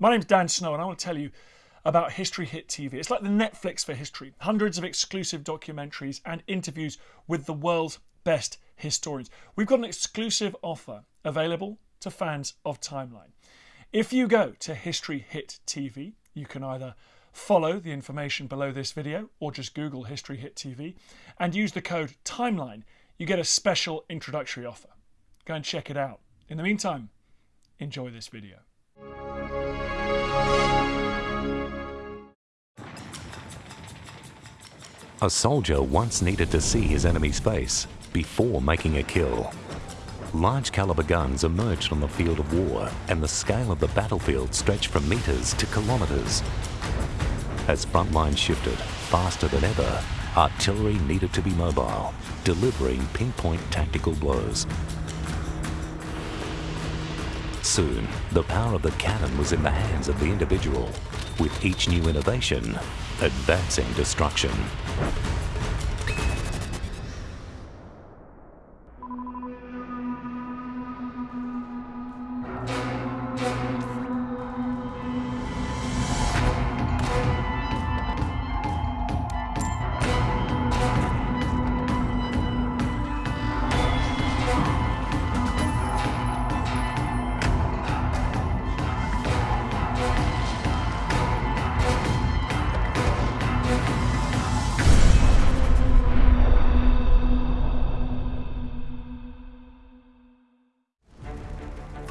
My name's Dan Snow, and I want to tell you about History Hit TV. It's like the Netflix for history hundreds of exclusive documentaries and interviews with the world's best historians. We've got an exclusive offer available to fans of Timeline. If you go to History Hit TV, you can either follow the information below this video or just Google History Hit TV and use the code TIMELINE. You get a special introductory offer. Go and check it out. In the meantime, enjoy this video. A soldier once needed to see his enemy's face before making a kill. Large caliber guns emerged on the field of war and the scale of the battlefield stretched from meters to kilometers. As front lines shifted faster than ever, artillery needed to be mobile, delivering pinpoint tactical blows. Soon, the power of the cannon was in the hands of the individual, with each new innovation advancing destruction.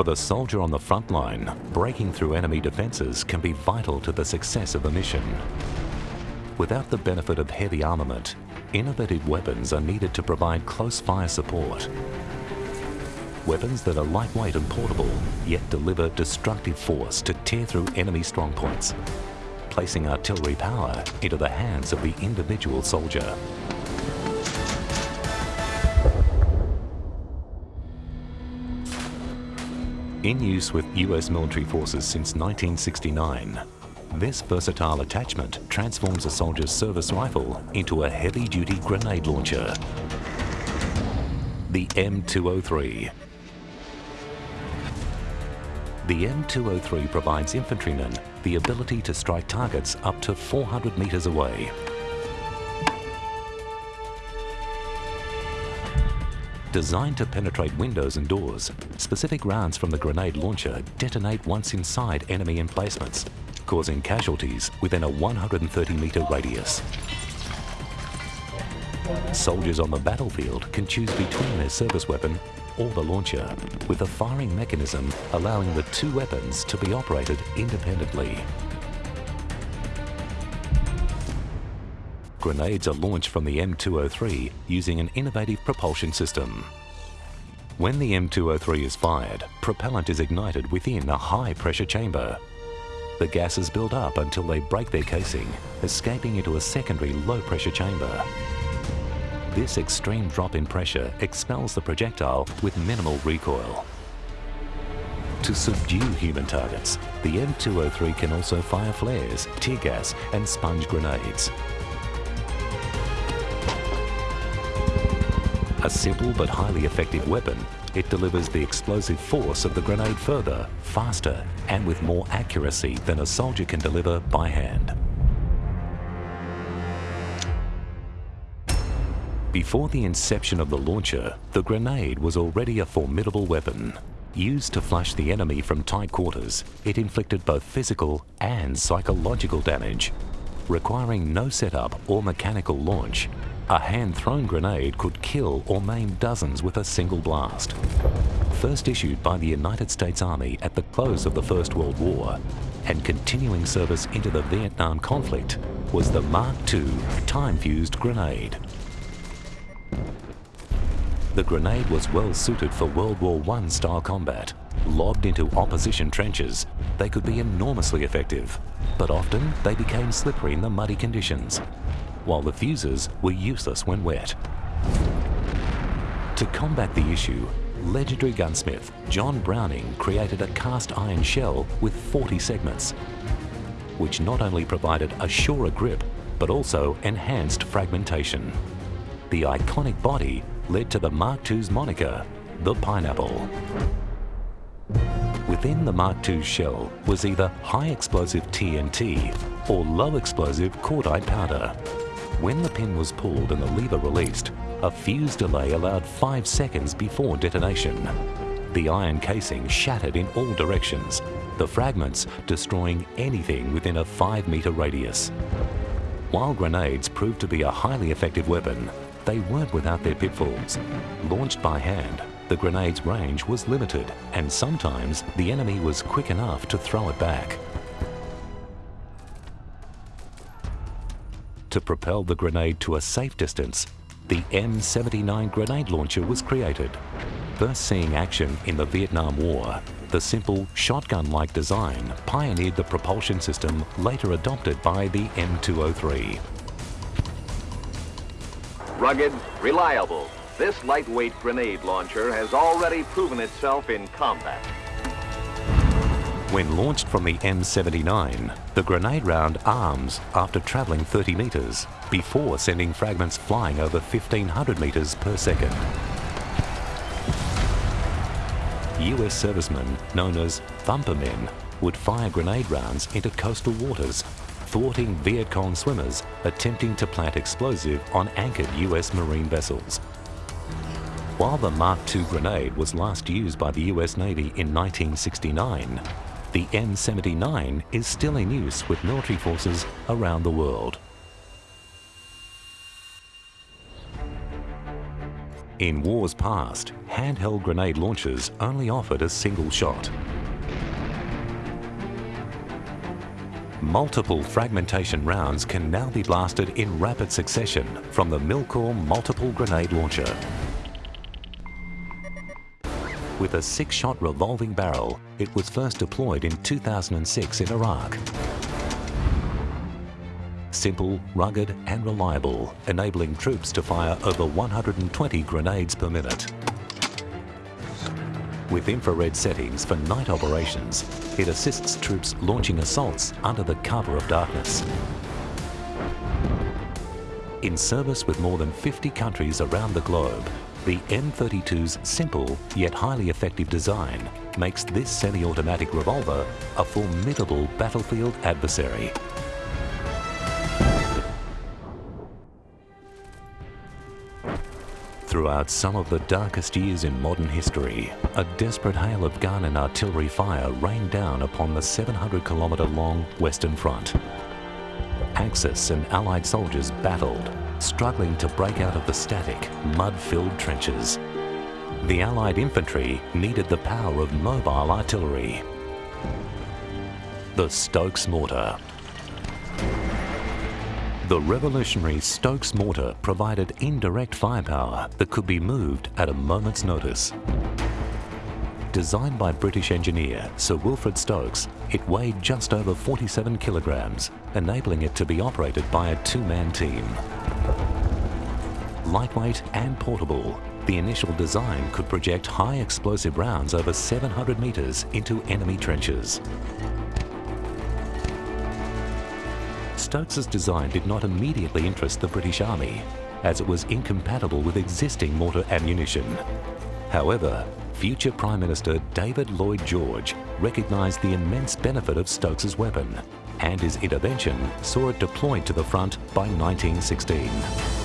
For the soldier on the front line, breaking through enemy defences can be vital to the success of a mission. Without the benefit of heavy armament, innovative weapons are needed to provide close fire support. Weapons that are lightweight and portable, yet deliver destructive force to tear through enemy strongpoints, placing artillery power into the hands of the individual soldier. In use with US military forces since 1969, this versatile attachment transforms a soldier's service rifle into a heavy-duty grenade launcher. The M203. The M203 provides infantrymen the ability to strike targets up to 400 metres away Designed to penetrate windows and doors, specific rounds from the grenade launcher detonate once inside enemy emplacements, causing casualties within a 130 metre radius. Soldiers on the battlefield can choose between their service weapon or the launcher, with a firing mechanism allowing the two weapons to be operated independently. Grenades are launched from the M203 using an innovative propulsion system. When the M203 is fired, propellant is ignited within a high-pressure chamber. The gases build up until they break their casing, escaping into a secondary low-pressure chamber. This extreme drop in pressure expels the projectile with minimal recoil. To subdue human targets, the M203 can also fire flares, tear gas and sponge grenades. A simple but highly effective weapon, it delivers the explosive force of the grenade further, faster and with more accuracy than a soldier can deliver by hand. Before the inception of the launcher, the grenade was already a formidable weapon. Used to flush the enemy from tight quarters, it inflicted both physical and psychological damage. Requiring no setup or mechanical launch, a hand-thrown grenade could kill or maim dozens with a single blast. First issued by the United States Army at the close of the First World War and continuing service into the Vietnam conflict was the Mark II time-fused grenade. The grenade was well suited for World War I style combat. Lobbed into opposition trenches, they could be enormously effective, but often they became slippery in the muddy conditions while the fuses were useless when wet. To combat the issue, legendary gunsmith John Browning created a cast iron shell with 40 segments, which not only provided a surer grip, but also enhanced fragmentation. The iconic body led to the Mark II's moniker, the Pineapple. Within the Mark II's shell was either high explosive TNT or low explosive cordite powder. When the pin was pulled and the lever released, a fuse delay allowed five seconds before detonation. The iron casing shattered in all directions, the fragments destroying anything within a five metre radius. While grenades proved to be a highly effective weapon, they weren't without their pitfalls. Launched by hand, the grenade's range was limited and sometimes the enemy was quick enough to throw it back. To propel the grenade to a safe distance, the M79 grenade launcher was created. First seeing action in the Vietnam War, the simple shotgun-like design pioneered the propulsion system later adopted by the M203. Rugged, reliable, this lightweight grenade launcher has already proven itself in combat. When launched from the M79, the grenade round arms after travelling 30 metres before sending fragments flying over 1500 metres per second. US servicemen known as thumper men would fire grenade rounds into coastal waters, thwarting Viet Cong swimmers attempting to plant explosive on anchored US Marine vessels. While the Mark II grenade was last used by the US Navy in 1969, the M79 is still in use with military forces around the world. In wars past, handheld grenade launchers only offered a single shot. Multiple fragmentation rounds can now be blasted in rapid succession from the Milkor Multiple Grenade Launcher. With a six-shot revolving barrel, it was first deployed in 2006 in Iraq. Simple, rugged and reliable, enabling troops to fire over 120 grenades per minute. With infrared settings for night operations, it assists troops launching assaults under the cover of darkness. In service with more than 50 countries around the globe, the M32's simple yet highly effective design makes this semi-automatic revolver a formidable battlefield adversary. Throughout some of the darkest years in modern history, a desperate hail of gun and artillery fire rained down upon the 700 kilometre long Western Front. Axis and Allied soldiers battled, struggling to break out of the static, mud-filled trenches. The Allied infantry needed the power of mobile artillery. The Stokes Mortar. The revolutionary Stokes mortar provided indirect firepower that could be moved at a moment's notice. Designed by British engineer Sir Wilfred Stokes, it weighed just over 47 kilograms, enabling it to be operated by a two-man team. Lightweight and portable, the initial design could project high explosive rounds over 700 metres into enemy trenches. Stokes's design did not immediately interest the British Army, as it was incompatible with existing mortar ammunition. However, future Prime Minister David Lloyd George recognised the immense benefit of Stokes's weapon, and his intervention saw it deployed to the front by 1916.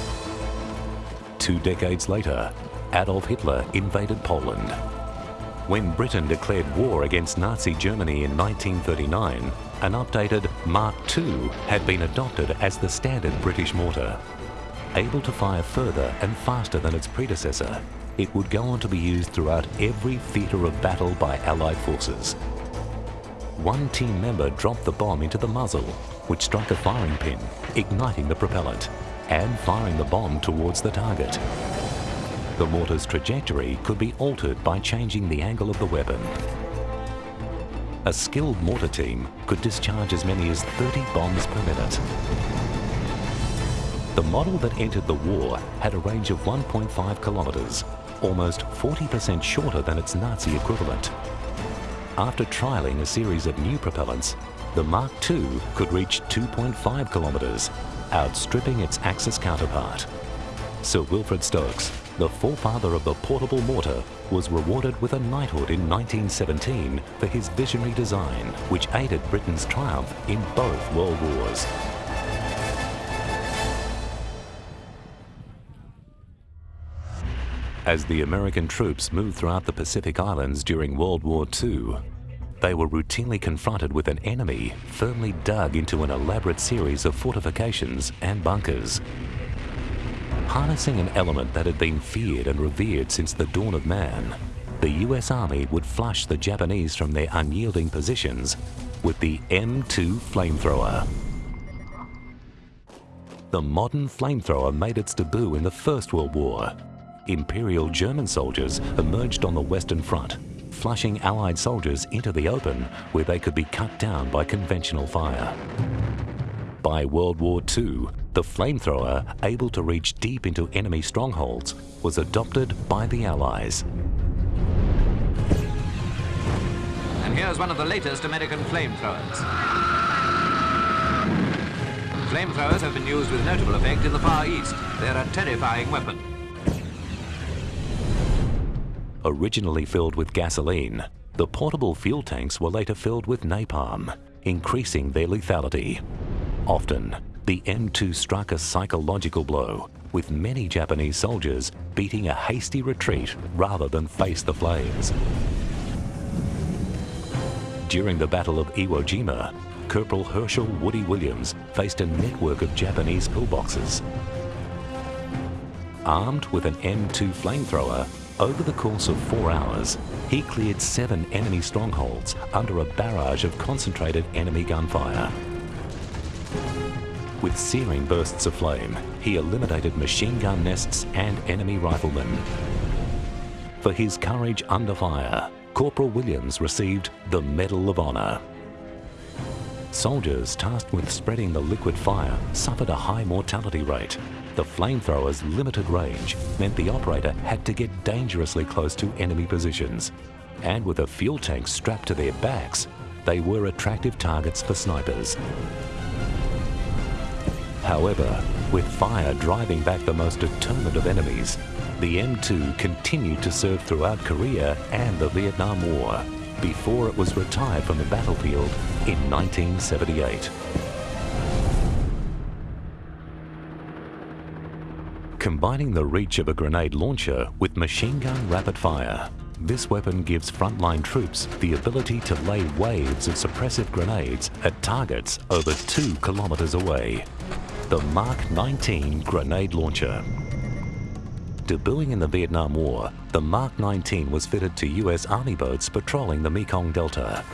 Two decades later, Adolf Hitler invaded Poland. When Britain declared war against Nazi Germany in 1939, an updated Mark II had been adopted as the standard British mortar. Able to fire further and faster than its predecessor, it would go on to be used throughout every theatre of battle by Allied forces. One team member dropped the bomb into the muzzle, which struck a firing pin, igniting the propellant and firing the bomb towards the target. The mortar's trajectory could be altered by changing the angle of the weapon. A skilled mortar team could discharge as many as 30 bombs per minute. The model that entered the war had a range of 1.5 kilometres, almost 40% shorter than its Nazi equivalent. After trialling a series of new propellants, the Mark II could reach 2.5 kilometres, outstripping its Axis counterpart. Sir Wilfred Stokes the forefather of the portable mortar, was rewarded with a knighthood in 1917 for his visionary design, which aided Britain's triumph in both world wars. As the American troops moved throughout the Pacific Islands during World War II, they were routinely confronted with an enemy firmly dug into an elaborate series of fortifications and bunkers. Harnessing an element that had been feared and revered since the dawn of man, the US Army would flush the Japanese from their unyielding positions with the M2 flamethrower. The modern flamethrower made its debut in the First World War. Imperial German soldiers emerged on the Western Front flushing Allied soldiers into the open where they could be cut down by conventional fire. By World War II, the flamethrower, able to reach deep into enemy strongholds, was adopted by the Allies. And here's one of the latest American flamethrowers. Flamethrowers have been used with notable effect in the Far East. They're a terrifying weapon. Originally filled with gasoline, the portable fuel tanks were later filled with napalm, increasing their lethality. Often, the M2 struck a psychological blow, with many Japanese soldiers beating a hasty retreat rather than face the flames. During the Battle of Iwo Jima, Corporal Hershel Woody Williams faced a network of Japanese pillboxes. Armed with an M2 flamethrower, over the course of four hours, he cleared seven enemy strongholds under a barrage of concentrated enemy gunfire. With searing bursts of flame, he eliminated machine gun nests and enemy riflemen. For his courage under fire, Corporal Williams received the Medal of Honor. Soldiers tasked with spreading the liquid fire suffered a high mortality rate the flamethrower's limited range meant the operator had to get dangerously close to enemy positions. And with a fuel tank strapped to their backs, they were attractive targets for snipers. However, with fire driving back the most determined of enemies, the M2 continued to serve throughout Korea and the Vietnam War before it was retired from the battlefield in 1978. Combining the reach of a grenade launcher with machine gun rapid fire, this weapon gives frontline troops the ability to lay waves of suppressive grenades at targets over two kilometers away. The Mark 19 grenade launcher. Debuting in the Vietnam War, the Mark 19 was fitted to US Army boats patrolling the Mekong Delta.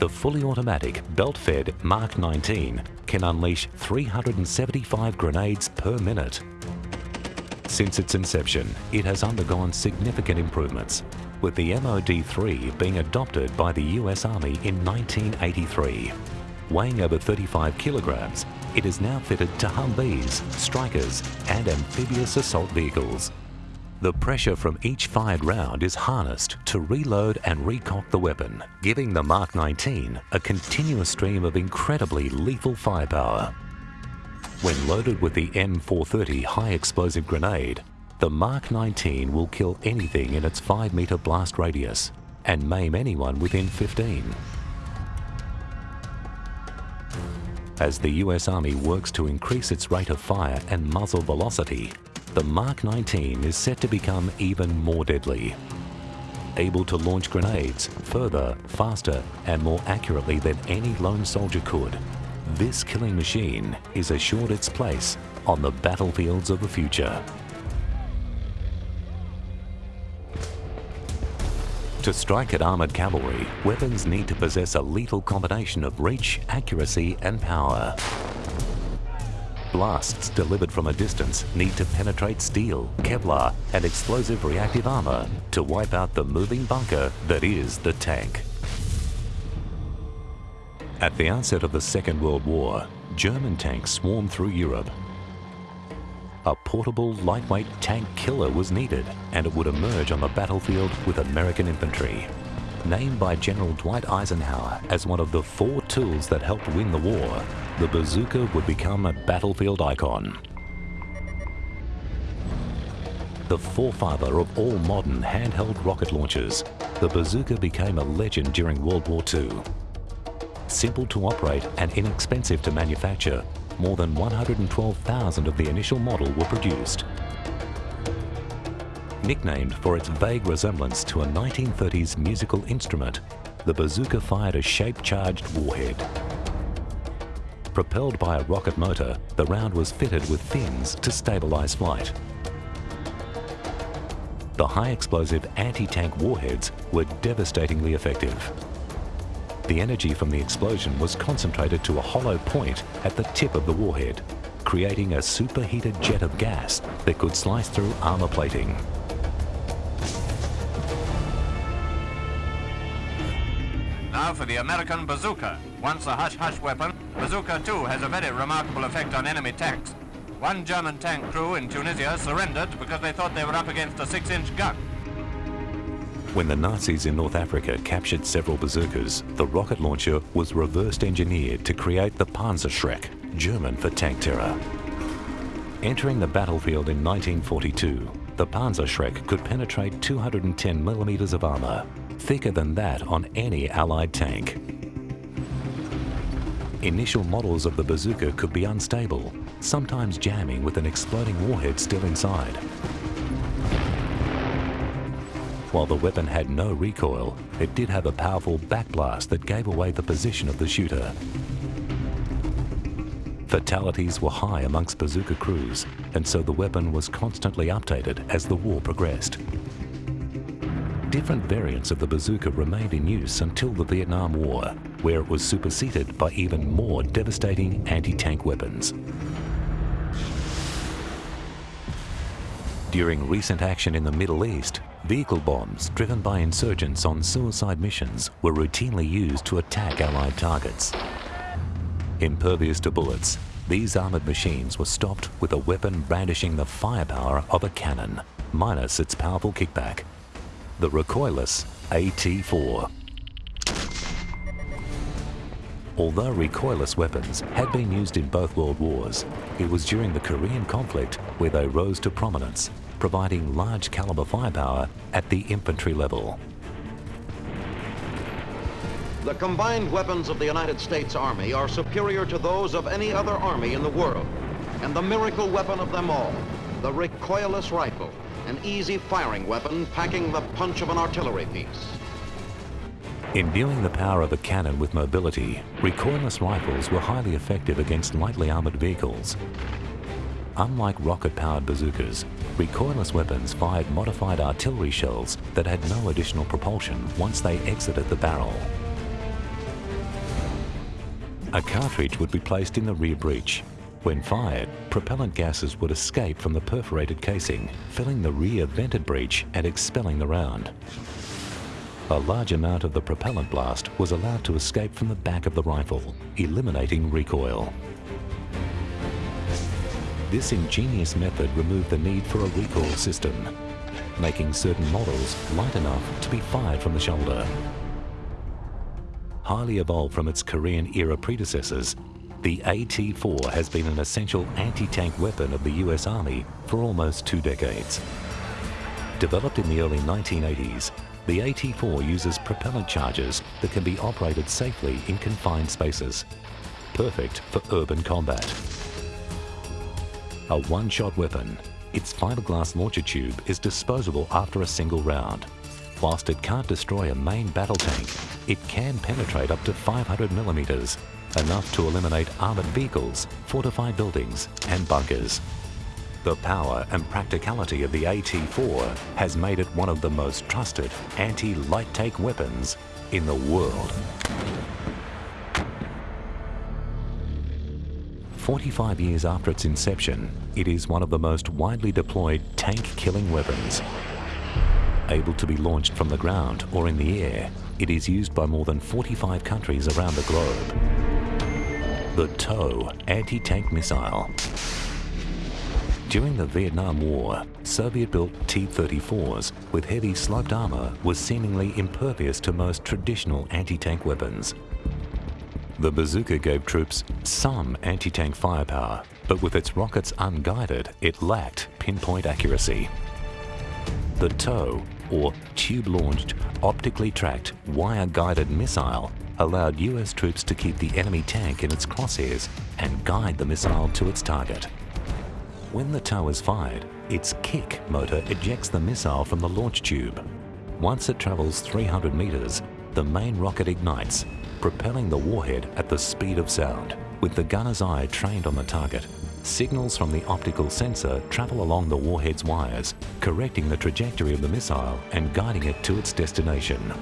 The fully automatic, belt-fed Mark 19 can unleash 375 grenades per minute. Since its inception, it has undergone significant improvements, with the MOD-3 being adopted by the US Army in 1983. Weighing over 35 kilograms, it is now fitted to Humvees, Strykers and amphibious assault vehicles. The pressure from each fired round is harnessed to reload and recock the weapon, giving the Mark 19 a continuous stream of incredibly lethal firepower. When loaded with the M430 high explosive grenade, the Mark 19 will kill anything in its 5 meter blast radius and maim anyone within 15. As the US Army works to increase its rate of fire and muzzle velocity, the Mark 19 is set to become even more deadly. Able to launch grenades further, faster and more accurately than any lone soldier could, this killing machine is assured its place on the battlefields of the future. To strike at armoured cavalry, weapons need to possess a lethal combination of reach, accuracy and power. Blasts delivered from a distance need to penetrate steel, Kevlar and explosive reactive armor to wipe out the moving bunker that is the tank. At the outset of the Second World War, German tanks swarmed through Europe. A portable, lightweight tank killer was needed and it would emerge on the battlefield with American infantry. Named by General Dwight Eisenhower as one of the four tools that helped win the war, the bazooka would become a battlefield icon. the forefather of all modern handheld rocket launchers, the bazooka became a legend during World War II. Simple to operate and inexpensive to manufacture, more than 112,000 of the initial model were produced. Nicknamed for its vague resemblance to a 1930s musical instrument, the bazooka fired a shape-charged warhead. Propelled by a rocket motor, the round was fitted with fins to stabilize flight. The high-explosive anti-tank warheads were devastatingly effective. The energy from the explosion was concentrated to a hollow point at the tip of the warhead, creating a superheated jet of gas that could slice through armor plating. For the American bazooka. Once a hush-hush weapon, bazooka too has a very remarkable effect on enemy tanks. One German tank crew in Tunisia surrendered because they thought they were up against a six-inch gun. When the Nazis in North Africa captured several bazookas, the rocket launcher was reversed engineered to create the Panzerschreck, German for tank terror. Entering the battlefield in 1942, the Panzerschreck could penetrate 210 millimeters of armor, thicker than that on any Allied tank. Initial models of the bazooka could be unstable, sometimes jamming with an exploding warhead still inside. While the weapon had no recoil, it did have a powerful backblast that gave away the position of the shooter. Fatalities were high amongst bazooka crews, and so the weapon was constantly updated as the war progressed. Different variants of the bazooka remained in use until the Vietnam War, where it was superseded by even more devastating anti-tank weapons. During recent action in the Middle East, vehicle bombs driven by insurgents on suicide missions were routinely used to attack Allied targets. Impervious to bullets, these armoured machines were stopped with a weapon brandishing the firepower of a cannon, minus its powerful kickback. The recoilless AT-4. Although recoilless weapons had been used in both world wars, it was during the Korean conflict where they rose to prominence, providing large caliber firepower at the infantry level. The combined weapons of the United States Army are superior to those of any other army in the world. And the miracle weapon of them all, the recoilless rifle, an easy firing weapon packing the punch of an artillery piece. Imbuing the power of a cannon with mobility, recoilless rifles were highly effective against lightly armored vehicles. Unlike rocket-powered bazookas, recoilless weapons fired modified artillery shells that had no additional propulsion once they exited the barrel. A cartridge would be placed in the rear breech. When fired, propellant gases would escape from the perforated casing, filling the rear vented breech and expelling the round. A large amount of the propellant blast was allowed to escape from the back of the rifle, eliminating recoil. This ingenious method removed the need for a recoil system, making certain models light enough to be fired from the shoulder. Highly evolved from its Korean-era predecessors, the AT-4 has been an essential anti-tank weapon of the US Army for almost two decades. Developed in the early 1980s, the AT-4 uses propellant charges that can be operated safely in confined spaces, perfect for urban combat. A one-shot weapon, its fiberglass launcher tube is disposable after a single round. Whilst it can't destroy a main battle tank, it can penetrate up to 500 millimeters, enough to eliminate armored vehicles, fortified buildings and bunkers. The power and practicality of the AT-4 has made it one of the most trusted anti-light tank weapons in the world. 45 years after its inception, it is one of the most widely deployed tank-killing weapons. Able to be launched from the ground or in the air, it is used by more than 45 countries around the globe. The TOW anti-tank missile. During the Vietnam War, Soviet-built T-34s with heavy sloped armor was seemingly impervious to most traditional anti-tank weapons. The bazooka gave troops some anti-tank firepower, but with its rockets unguided, it lacked pinpoint accuracy. The TOW, or Tube-Launched, Optically Tracked, Wire-Guided Missile, allowed US troops to keep the enemy tank in its crosshairs and guide the missile to its target. When the TOW is fired, its kick motor ejects the missile from the launch tube. Once it travels 300 meters, the main rocket ignites, propelling the warhead at the speed of sound. With the gunner's eye trained on the target, signals from the optical sensor travel along the warhead's wires, correcting the trajectory of the missile and guiding it to its destination.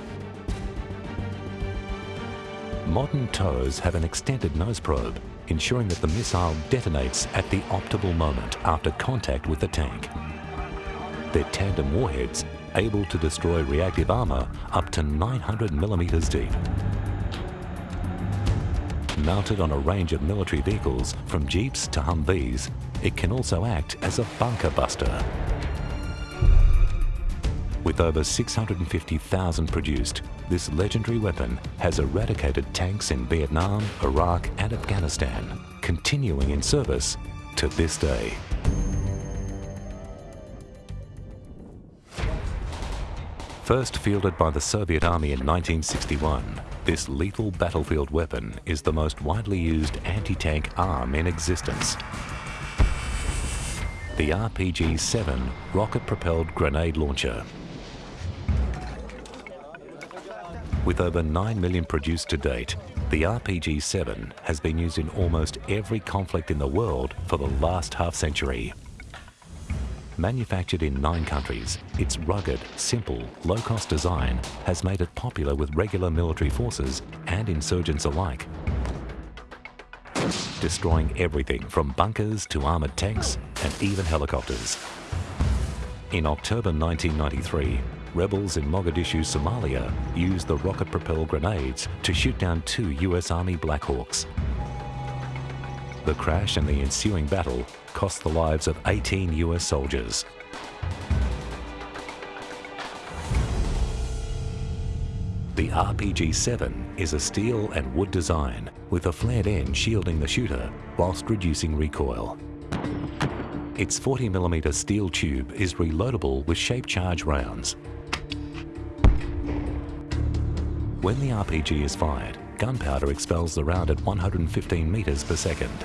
Modern TOWs have an extended nose probe, ensuring that the missile detonates at the optimal moment after contact with the tank. Their tandem warheads able to destroy reactive armour up to 900 millimetres deep. Mounted on a range of military vehicles, from Jeeps to Humvees, it can also act as a bunker buster. With over 650,000 produced, this legendary weapon has eradicated tanks in Vietnam, Iraq and Afghanistan, continuing in service to this day. First fielded by the Soviet Army in 1961, this lethal battlefield weapon is the most widely used anti-tank arm in existence. The RPG-7 rocket-propelled grenade launcher With over 9 million produced to date, the RPG-7 has been used in almost every conflict in the world for the last half century. Manufactured in nine countries, its rugged, simple, low-cost design has made it popular with regular military forces and insurgents alike. Destroying everything from bunkers to armoured tanks and even helicopters. In October 1993, rebels in Mogadishu, Somalia used the rocket-propelled grenades to shoot down two US Army Black Hawks. The crash and the ensuing battle cost the lives of 18 US soldiers. The RPG-7 is a steel and wood design with a flared end shielding the shooter whilst reducing recoil. Its 40mm steel tube is reloadable with shape charge rounds When the RPG is fired, gunpowder expels the round at 115 metres per second.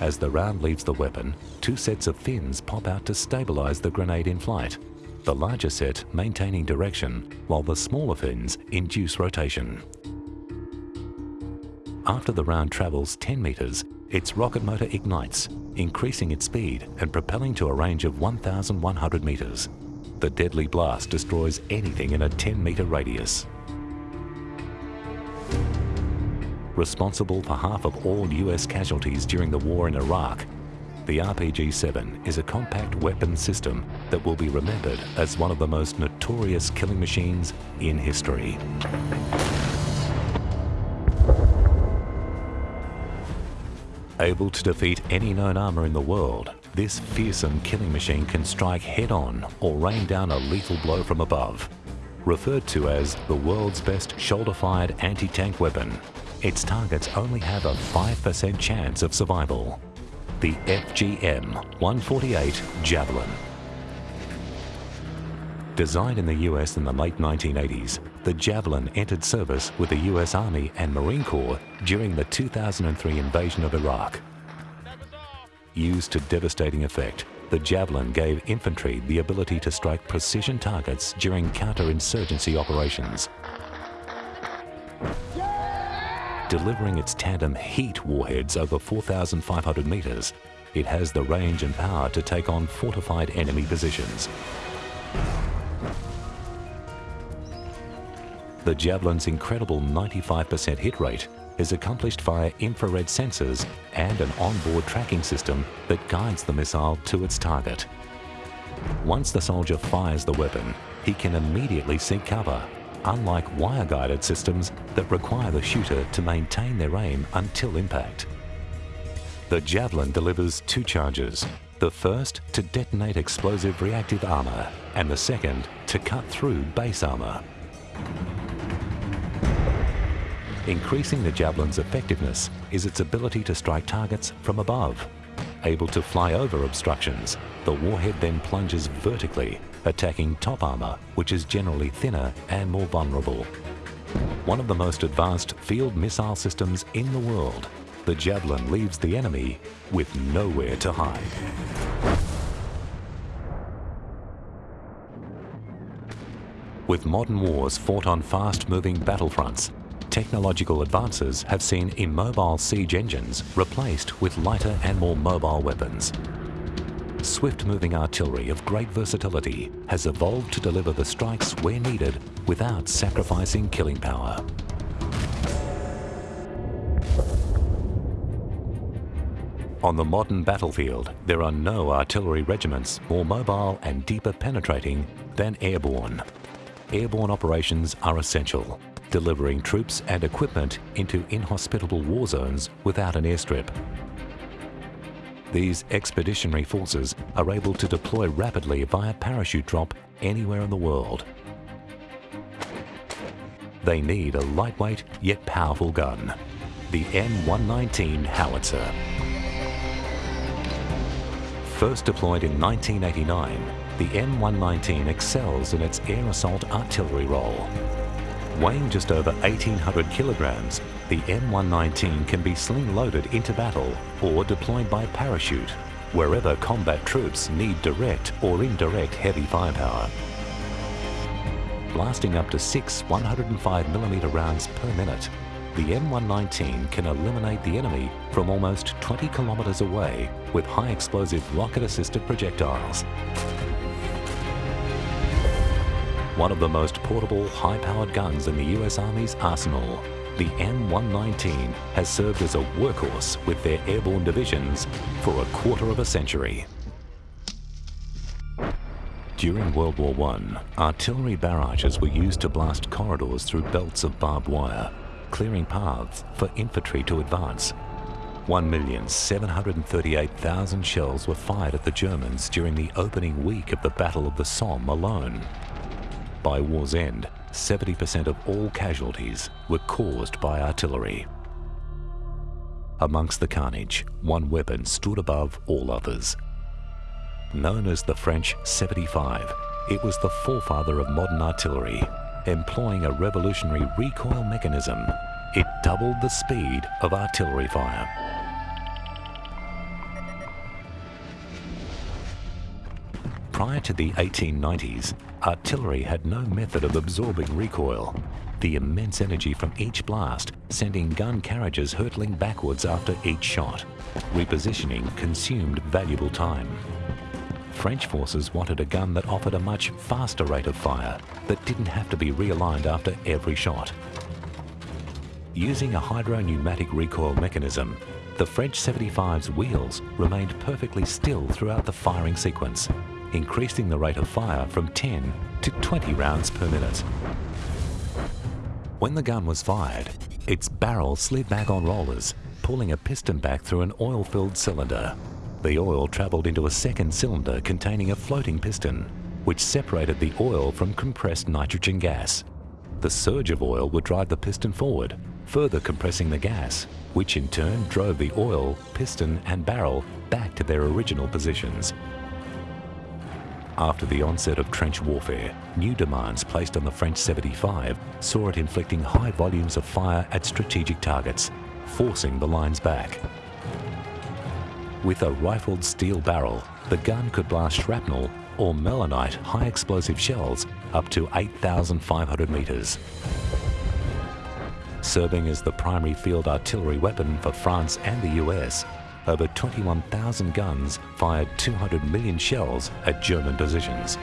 As the round leaves the weapon, two sets of fins pop out to stabilise the grenade in flight, the larger set maintaining direction, while the smaller fins induce rotation. After the round travels 10 metres, its rocket motor ignites, increasing its speed and propelling to a range of 1,100 metres. The deadly blast destroys anything in a 10 metre radius. Responsible for half of all US casualties during the war in Iraq, the RPG-7 is a compact weapon system that will be remembered as one of the most notorious killing machines in history. Able to defeat any known armour in the world, this fearsome killing machine can strike head-on or rain down a lethal blow from above. Referred to as the world's best shoulder-fired anti-tank weapon, its targets only have a 5% chance of survival. The FGM-148 Javelin. Designed in the US in the late 1980s, the Javelin entered service with the US Army and Marine Corps during the 2003 invasion of Iraq. Used to devastating effect, the Javelin gave infantry the ability to strike precision targets during counterinsurgency operations delivering its tandem heat warheads over 4,500 metres, it has the range and power to take on fortified enemy positions. The Javelin's incredible 95% hit rate is accomplished via infrared sensors and an onboard tracking system that guides the missile to its target. Once the soldier fires the weapon, he can immediately seek cover unlike wire-guided systems that require the shooter to maintain their aim until impact. The Javelin delivers two charges, the first to detonate explosive reactive armour and the second to cut through base armour. Increasing the Javelin's effectiveness is its ability to strike targets from above. Able to fly over obstructions, the warhead then plunges vertically attacking top armour, which is generally thinner and more vulnerable. One of the most advanced field missile systems in the world, the Javelin leaves the enemy with nowhere to hide. With modern wars fought on fast-moving battlefronts, technological advances have seen immobile siege engines replaced with lighter and more mobile weapons. Swift-moving artillery of great versatility has evolved to deliver the strikes where needed without sacrificing killing power. On the modern battlefield, there are no artillery regiments more mobile and deeper penetrating than airborne. Airborne operations are essential, delivering troops and equipment into inhospitable war zones without an airstrip. These expeditionary forces are able to deploy rapidly via parachute drop anywhere in the world. They need a lightweight yet powerful gun, the M119 howitzer. First deployed in 1989, the M119 excels in its air assault artillery role. Weighing just over 1,800 kilograms, the M119 can be sling-loaded into battle or deployed by parachute, wherever combat troops need direct or indirect heavy firepower. Blasting up to six 105mm rounds per minute, the M119 can eliminate the enemy from almost 20 kilometres away with high explosive rocket-assisted projectiles one of the most portable, high-powered guns in the US Army's arsenal. The M119 has served as a workhorse with their airborne divisions for a quarter of a century. During World War I, artillery barrages were used to blast corridors through belts of barbed wire, clearing paths for infantry to advance. 1,738,000 shells were fired at the Germans during the opening week of the Battle of the Somme alone. By war's end, 70% of all casualties were caused by artillery. Amongst the carnage, one weapon stood above all others. Known as the French 75, it was the forefather of modern artillery, employing a revolutionary recoil mechanism. It doubled the speed of artillery fire. Prior to the 1890s, artillery had no method of absorbing recoil. The immense energy from each blast sending gun carriages hurtling backwards after each shot. Repositioning consumed valuable time. French forces wanted a gun that offered a much faster rate of fire, that didn't have to be realigned after every shot. Using a hydro-pneumatic recoil mechanism, the French 75's wheels remained perfectly still throughout the firing sequence, increasing the rate of fire from 10 to 20 rounds per minute. When the gun was fired, its barrel slid back on rollers, pulling a piston back through an oil-filled cylinder. The oil travelled into a second cylinder containing a floating piston, which separated the oil from compressed nitrogen gas. The surge of oil would drive the piston forward, further compressing the gas, which in turn drove the oil, piston and barrel back to their original positions. After the onset of trench warfare, new demands placed on the French 75 saw it inflicting high volumes of fire at strategic targets, forcing the lines back. With a rifled steel barrel, the gun could blast shrapnel or melinite high explosive shells up to 8,500 metres. Serving as the primary field artillery weapon for France and the US, over 21,000 guns fired 200 million shells at German positions.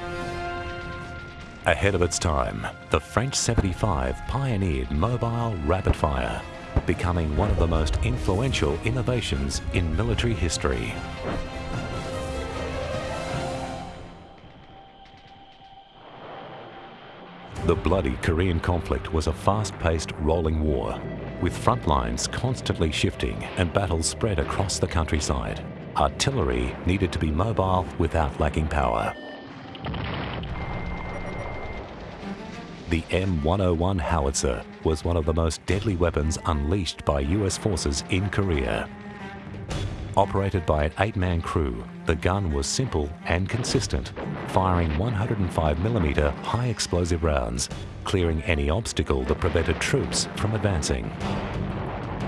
Ahead of its time, the French 75 pioneered mobile rapid fire, becoming one of the most influential innovations in military history. The bloody Korean conflict was a fast-paced rolling war, with front lines constantly shifting and battles spread across the countryside. Artillery needed to be mobile without lacking power. The M101 howitzer was one of the most deadly weapons unleashed by US forces in Korea. Operated by an eight-man crew, the gun was simple and consistent, firing 105mm high explosive rounds, clearing any obstacle that prevented troops from advancing.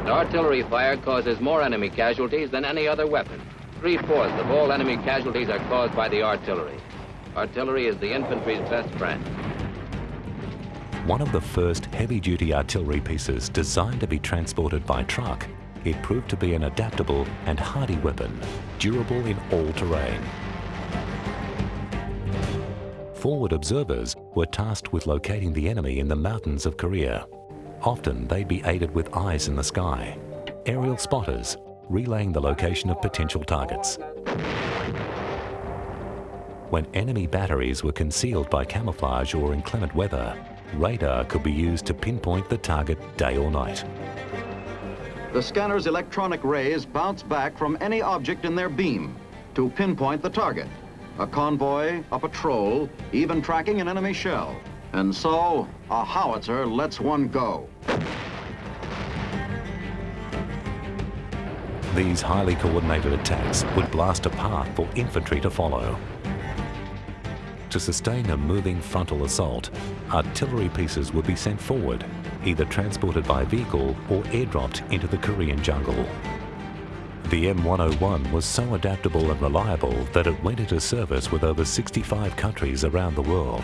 Artillery fire causes more enemy casualties than any other weapon. Three-fourths of all enemy casualties are caused by the artillery. Artillery is the infantry's best friend. One of the first heavy-duty artillery pieces designed to be transported by truck, it proved to be an adaptable and hardy weapon, durable in all terrain. Forward observers were tasked with locating the enemy in the mountains of Korea. Often they'd be aided with eyes in the sky, aerial spotters relaying the location of potential targets. When enemy batteries were concealed by camouflage or inclement weather, radar could be used to pinpoint the target day or night. The scanner's electronic rays bounce back from any object in their beam to pinpoint the target. A convoy, a patrol, even tracking an enemy shell. And so, a howitzer lets one go. These highly coordinated attacks would blast a path for infantry to follow. To sustain a moving frontal assault, artillery pieces would be sent forward, either transported by vehicle or airdropped into the Korean jungle. The M101 was so adaptable and reliable that it went into service with over 65 countries around the world.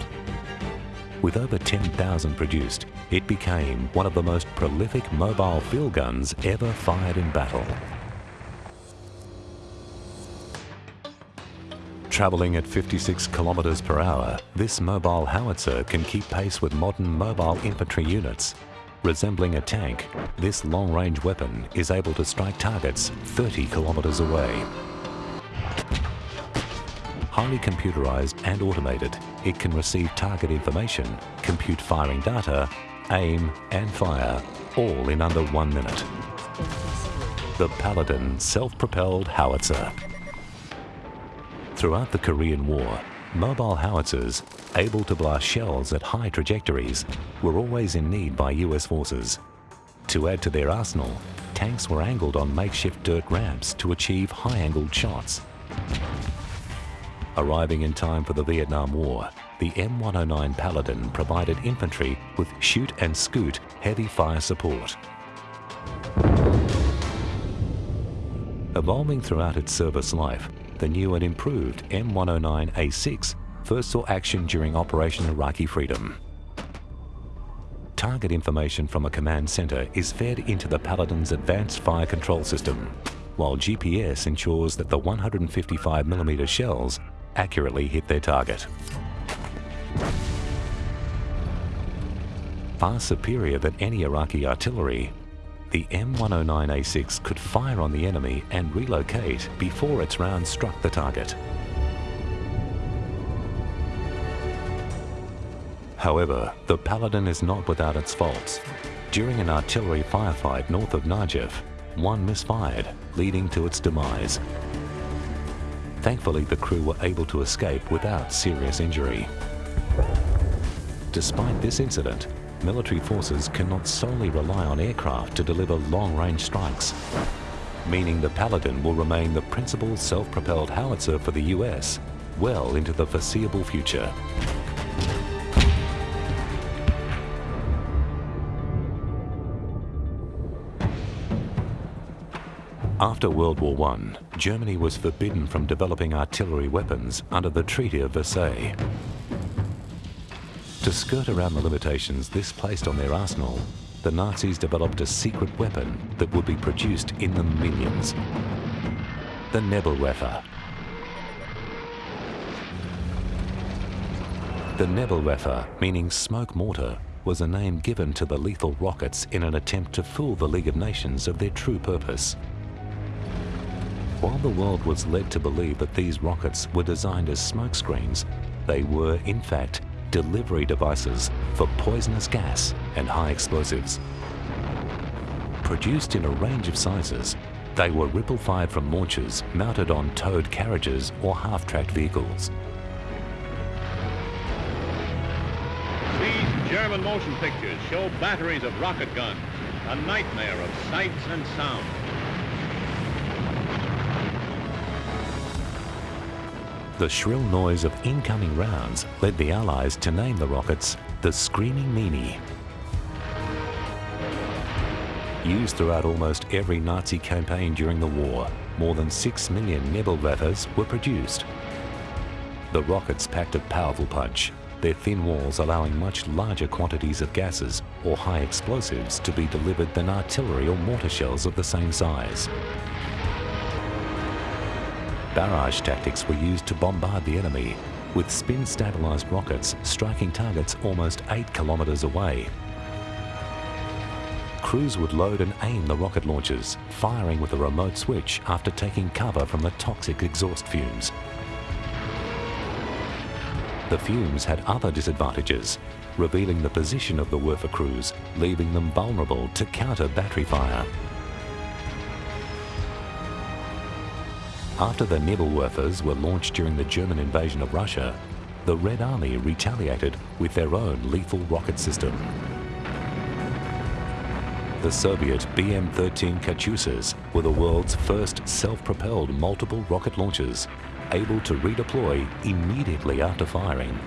With over 10,000 produced, it became one of the most prolific mobile field guns ever fired in battle. Travelling at 56 kilometres per hour, this mobile howitzer can keep pace with modern mobile infantry units. Resembling a tank, this long-range weapon is able to strike targets 30 kilometres away. Highly computerized and automated, it can receive target information, compute firing data, aim and fire, all in under one minute. The Paladin self-propelled howitzer. Throughout the Korean War, mobile howitzers, able to blast shells at high trajectories, were always in need by US forces. To add to their arsenal, tanks were angled on makeshift dirt ramps to achieve high-angled shots. Arriving in time for the Vietnam War, the M109 Paladin provided infantry with shoot and scoot heavy fire support. Evolving throughout its service life, the new and improved M109A6 first saw action during Operation Iraqi Freedom. Target information from a command center is fed into the Paladin's advanced fire control system, while GPS ensures that the 155mm shells accurately hit their target. Far superior than any Iraqi artillery, the M109A6 could fire on the enemy and relocate before its round struck the target. However, the Paladin is not without its faults. During an artillery firefight north of Najaf, one misfired, leading to its demise. Thankfully, the crew were able to escape without serious injury. Despite this incident, military forces cannot solely rely on aircraft to deliver long-range strikes, meaning the Paladin will remain the principal self-propelled howitzer for the US well into the foreseeable future. After World War I, Germany was forbidden from developing artillery weapons under the Treaty of Versailles. To skirt around the limitations this placed on their arsenal, the Nazis developed a secret weapon that would be produced in the millions. The Nebelwerfer. The Nebelwerfer, meaning smoke mortar, was a name given to the lethal rockets in an attempt to fool the League of Nations of their true purpose. While the world was led to believe that these rockets were designed as smokescreens, they were, in fact, delivery devices for poisonous gas and high explosives. Produced in a range of sizes, they were ripple-fired from launchers mounted on towed carriages or half-tracked vehicles. These German motion pictures show batteries of rocket guns, a nightmare of sights and sounds. The shrill noise of incoming rounds led the Allies to name the rockets the Screaming Mimi. Used throughout almost every Nazi campaign during the war, more than 6 million Nebelwerfers were produced. The rockets packed a powerful punch, their thin walls allowing much larger quantities of gases or high explosives to be delivered than artillery or mortar shells of the same size. Barrage tactics were used to bombard the enemy, with spin-stabilized rockets striking targets almost 8 kilometres away. Crews would load and aim the rocket launchers, firing with a remote switch after taking cover from the toxic exhaust fumes. The fumes had other disadvantages, revealing the position of the Werfer crews, leaving them vulnerable to counter battery fire. After the Nebelwerfers were launched during the German invasion of Russia, the Red Army retaliated with their own lethal rocket system. The Soviet BM-13 Katyushas were the world's first self-propelled multiple rocket launchers able to redeploy immediately after firing.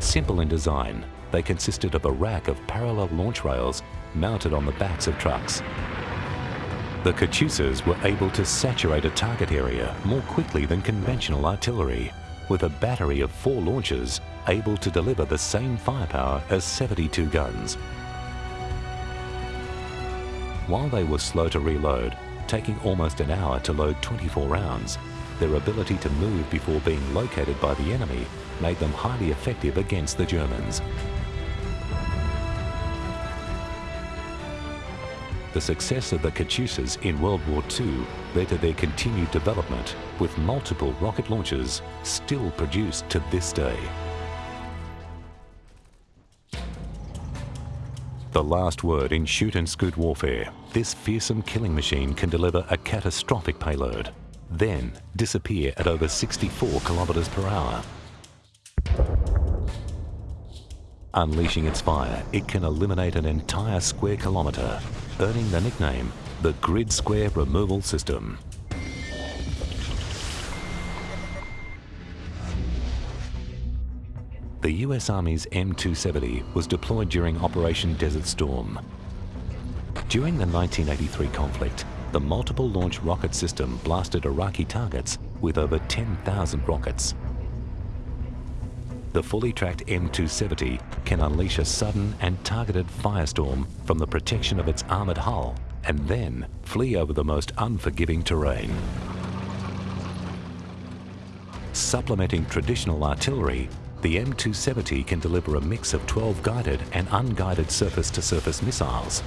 Simple in design, they consisted of a rack of parallel launch rails mounted on the backs of trucks. The Katyushas were able to saturate a target area more quickly than conventional artillery, with a battery of four launchers able to deliver the same firepower as 72 guns. While they were slow to reload, taking almost an hour to load 24 rounds, their ability to move before being located by the enemy made them highly effective against the Germans. The success of the Katyushas in World War II led to their continued development, with multiple rocket launchers still produced to this day. The last word in shoot and scoot warfare, this fearsome killing machine can deliver a catastrophic payload then disappear at over 64 kilometers per hour. Unleashing its fire, it can eliminate an entire square kilometre, earning the nickname the Grid Square Removal System. The US Army's M270 was deployed during Operation Desert Storm. During the 1983 conflict, the multiple launch rocket system blasted Iraqi targets with over 10,000 rockets. The fully tracked M270 can unleash a sudden and targeted firestorm from the protection of its armoured hull and then flee over the most unforgiving terrain. Supplementing traditional artillery, the M270 can deliver a mix of 12 guided and unguided surface-to-surface -surface missiles.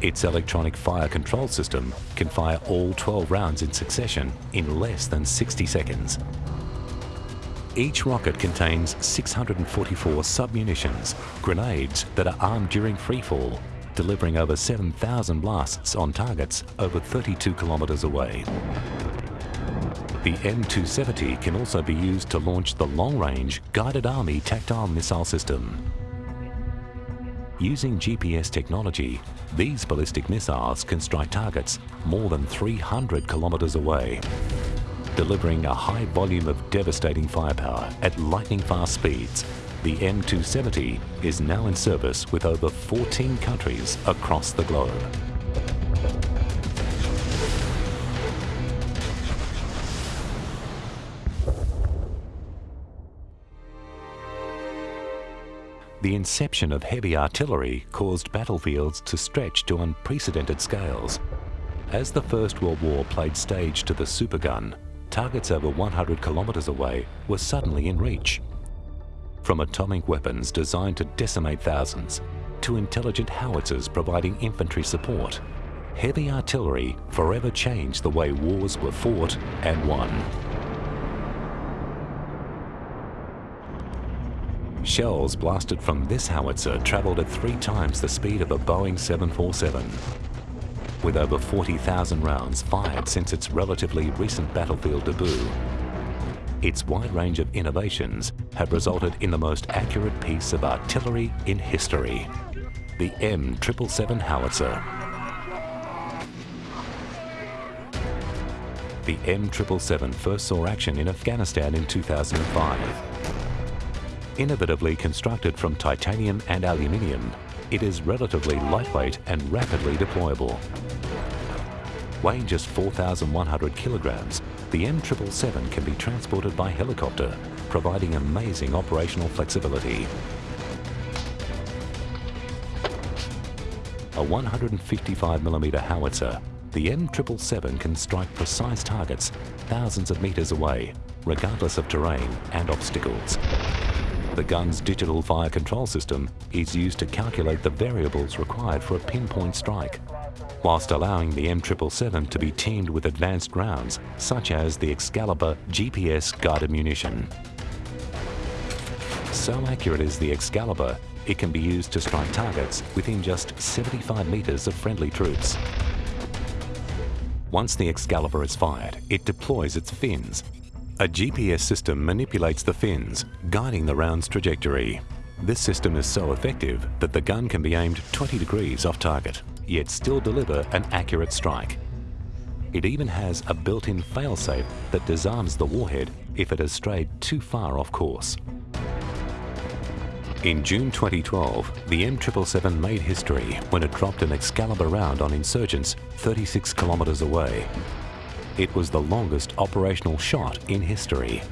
Its electronic fire control system can fire all 12 rounds in succession in less than 60 seconds. Each rocket contains 644 submunitions, grenades that are armed during freefall, delivering over 7,000 blasts on targets over 32 kilometers away. The M270 can also be used to launch the long-range Guided Army Tactical Missile System. Using GPS technology, these ballistic missiles can strike targets more than 300 kilometers away, delivering a high volume of devastating firepower at lightning-fast speeds. The M270 is now in service with over 14 countries across the globe. The inception of heavy artillery caused battlefields to stretch to unprecedented scales. As the First World War played stage to the supergun, targets over 100 kilometres away were suddenly in reach. From atomic weapons designed to decimate thousands, to intelligent howitzers providing infantry support, heavy artillery forever changed the way wars were fought and won. Shells blasted from this howitzer travelled at three times the speed of a Boeing 747. With over 40,000 rounds fired since its relatively recent battlefield debut, its wide range of innovations have resulted in the most accurate piece of artillery in history, the M777 howitzer. the M777 first saw action in Afghanistan in 2005. Innovatively constructed from titanium and aluminium, it is relatively lightweight and rapidly deployable. Weighing just 4,100 kilograms, the M777 can be transported by helicopter, providing amazing operational flexibility. A 155mm howitzer, the M777 can strike precise targets thousands of metres away, regardless of terrain and obstacles. The gun's digital fire control system is used to calculate the variables required for a pinpoint strike, whilst allowing the M777 to be teamed with advanced rounds such as the Excalibur GPS guided munition. So accurate is the Excalibur, it can be used to strike targets within just 75 metres of friendly troops. Once the Excalibur is fired, it deploys its fins. A GPS system manipulates the fins, guiding the round's trajectory. This system is so effective that the gun can be aimed 20 degrees off target, yet still deliver an accurate strike. It even has a built-in failsafe that disarms the warhead if it has strayed too far off course. In June 2012, the M777 made history when it dropped an Excalibur round on insurgents 36 kilometres away. It was the longest operational shot in history.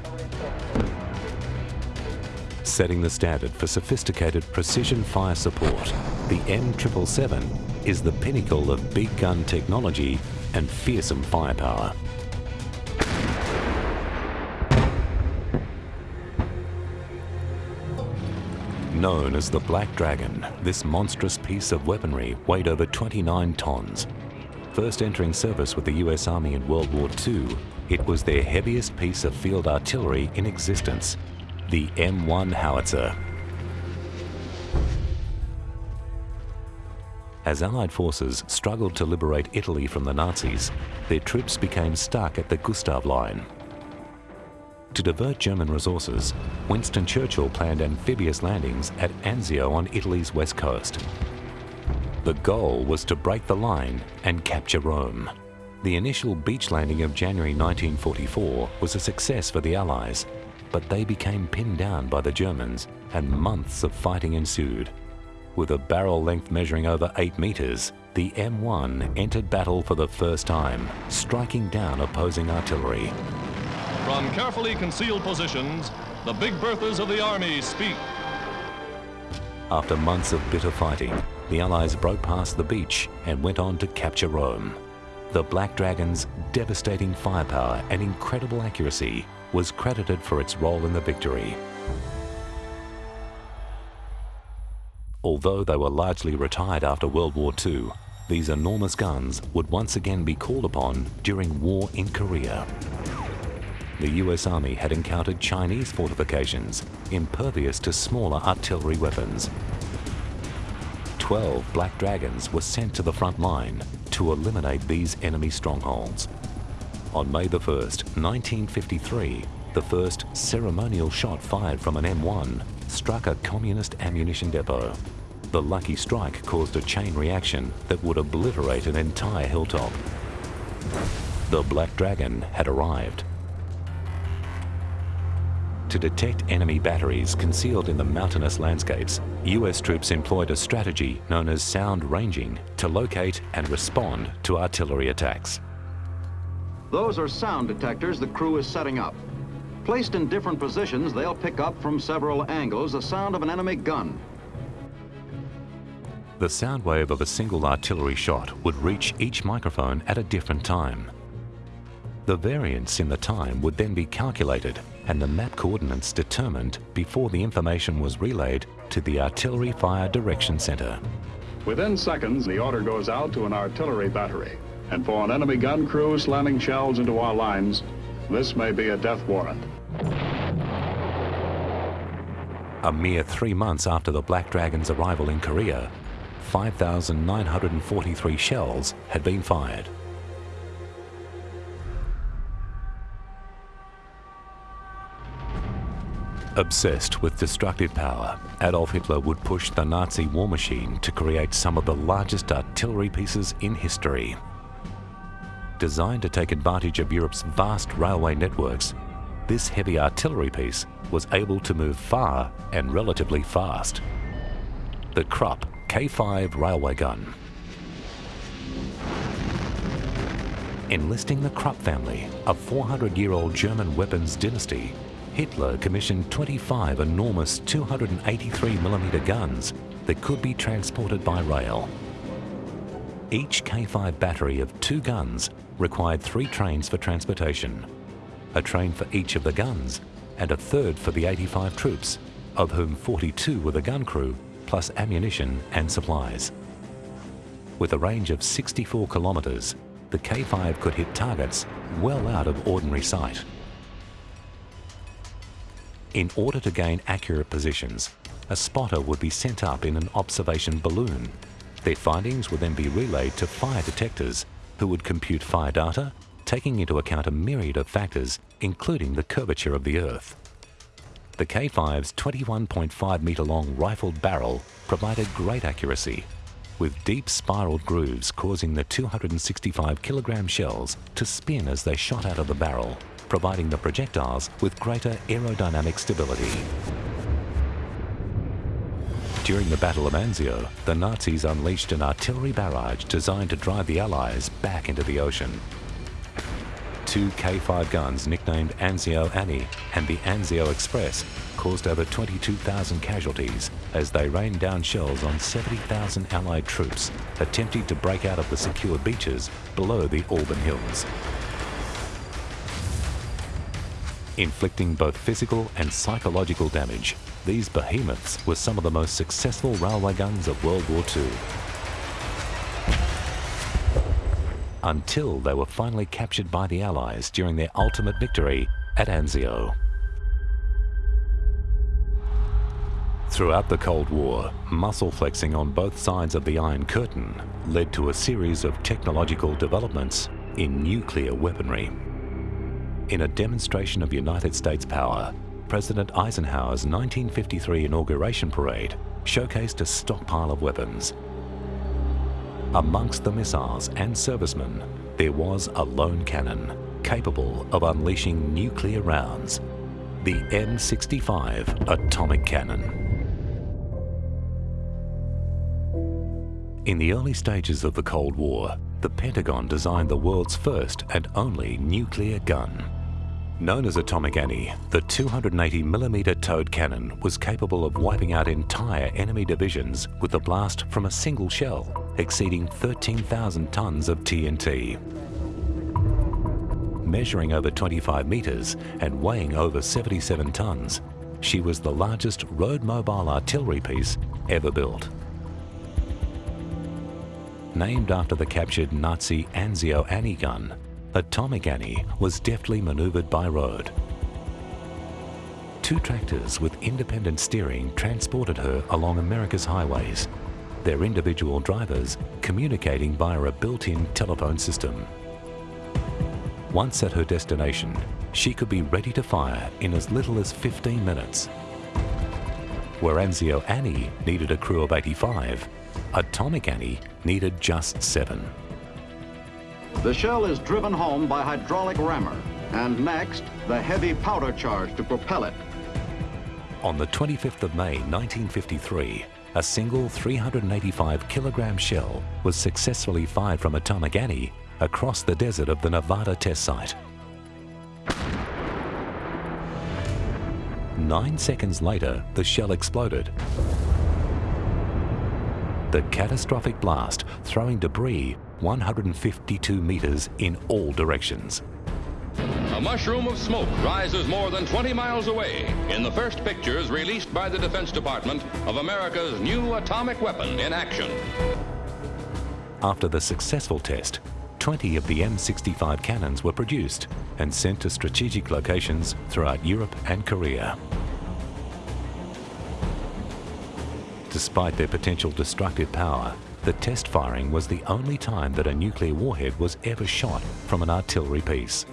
Setting the standard for sophisticated precision fire support, the M777 is the pinnacle of big gun technology and fearsome firepower. Known as the Black Dragon, this monstrous piece of weaponry weighed over 29 tons. First entering service with the US Army in World War II, it was their heaviest piece of field artillery in existence, the M1 howitzer. As Allied forces struggled to liberate Italy from the Nazis, their troops became stuck at the Gustav Line, to divert German resources, Winston Churchill planned amphibious landings at Anzio on Italy's west coast. The goal was to break the line and capture Rome. The initial beach landing of January 1944 was a success for the Allies, but they became pinned down by the Germans and months of fighting ensued. With a barrel length measuring over 8 metres, the M1 entered battle for the first time, striking down opposing artillery. From carefully concealed positions, the Big Berthas of the Army speak. After months of bitter fighting, the Allies broke past the beach and went on to capture Rome. The Black Dragon's devastating firepower and incredible accuracy was credited for its role in the victory. Although they were largely retired after World War II, these enormous guns would once again be called upon during war in Korea the US Army had encountered Chinese fortifications impervious to smaller artillery weapons. Twelve Black Dragons were sent to the front line to eliminate these enemy strongholds. On May 1, 1953, the first ceremonial shot fired from an M1 struck a communist ammunition depot. The lucky strike caused a chain reaction that would obliterate an entire hilltop. The Black Dragon had arrived to detect enemy batteries concealed in the mountainous landscapes, US troops employed a strategy known as sound ranging to locate and respond to artillery attacks. Those are sound detectors the crew is setting up. Placed in different positions, they'll pick up from several angles the sound of an enemy gun. The sound wave of a single artillery shot would reach each microphone at a different time. The variance in the time would then be calculated and the map coordinates determined before the information was relayed to the Artillery Fire Direction Center. Within seconds, the order goes out to an artillery battery. And for an enemy gun crew slamming shells into our lines, this may be a death warrant. A mere three months after the Black Dragon's arrival in Korea, 5,943 shells had been fired. Obsessed with destructive power, Adolf Hitler would push the Nazi war machine to create some of the largest artillery pieces in history. Designed to take advantage of Europe's vast railway networks, this heavy artillery piece was able to move far and relatively fast. The Krupp K5 railway gun. Enlisting the Krupp family, a 400-year-old German weapons dynasty, Hitler commissioned 25 enormous 283mm guns that could be transported by rail. Each K5 battery of two guns required three trains for transportation, a train for each of the guns and a third for the 85 troops, of whom 42 were the gun crew, plus ammunition and supplies. With a range of 64 kilometres, the K5 could hit targets well out of ordinary sight. In order to gain accurate positions, a spotter would be sent up in an observation balloon. Their findings would then be relayed to fire detectors who would compute fire data, taking into account a myriad of factors, including the curvature of the Earth. The K5's 21.5 metre long rifled barrel provided great accuracy, with deep spiraled grooves causing the 265 kilogram shells to spin as they shot out of the barrel, providing the projectiles with greater aerodynamic stability. During the Battle of Anzio, the Nazis unleashed an artillery barrage designed to drive the Allies back into the ocean. Two K5 guns nicknamed Anzio Annie and the Anzio Express caused over 22,000 casualties as they rained down shells on 70,000 Allied troops attempting to break out of the secure beaches below the Alban Hills. Inflicting both physical and psychological damage, these behemoths were some of the most successful railway guns of World War II. Until they were finally captured by the Allies during their ultimate victory at Anzio. Throughout the Cold War, muscle flexing on both sides of the Iron Curtain led to a series of technological developments in nuclear weaponry. In a demonstration of United States power, President Eisenhower's 1953 inauguration parade showcased a stockpile of weapons. Amongst the missiles and servicemen, there was a lone cannon capable of unleashing nuclear rounds, the M65 atomic cannon. In the early stages of the Cold War, the Pentagon designed the world's first and only nuclear gun. Known as Atomic Annie, the 280mm towed cannon was capable of wiping out entire enemy divisions with a blast from a single shell, exceeding 13,000 tons of TNT. Measuring over 25 metres and weighing over 77 tons, she was the largest road mobile artillery piece ever built. Named after the captured Nazi Anzio Annie gun, Atomic Annie was deftly maneuvered by road. Two tractors with independent steering transported her along America's highways, their individual drivers communicating via a built-in telephone system. Once at her destination, she could be ready to fire in as little as 15 minutes. Where Anzio Annie needed a crew of 85, Atomic Annie needed just seven. The shell is driven home by hydraulic rammer, and next, the heavy powder charge to propel it. On the 25th of May 1953, a single 385 kilogram shell was successfully fired from Atomic Annie across the desert of the Nevada test site. Nine seconds later, the shell exploded. The catastrophic blast throwing debris 152 meters in all directions. A mushroom of smoke rises more than 20 miles away in the first pictures released by the Defense Department of America's new atomic weapon in action. After the successful test, 20 of the M65 cannons were produced and sent to strategic locations throughout Europe and Korea. Despite their potential destructive power, the test firing was the only time that a nuclear warhead was ever shot from an artillery piece.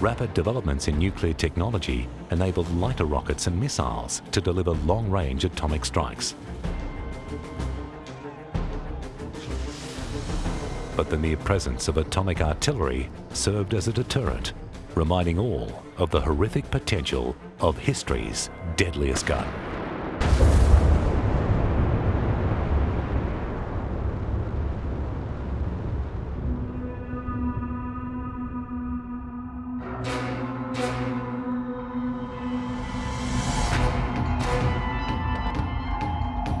Rapid developments in nuclear technology enabled lighter rockets and missiles to deliver long-range atomic strikes. but the mere presence of atomic artillery served as a deterrent, reminding all of the horrific potential of history's deadliest gun.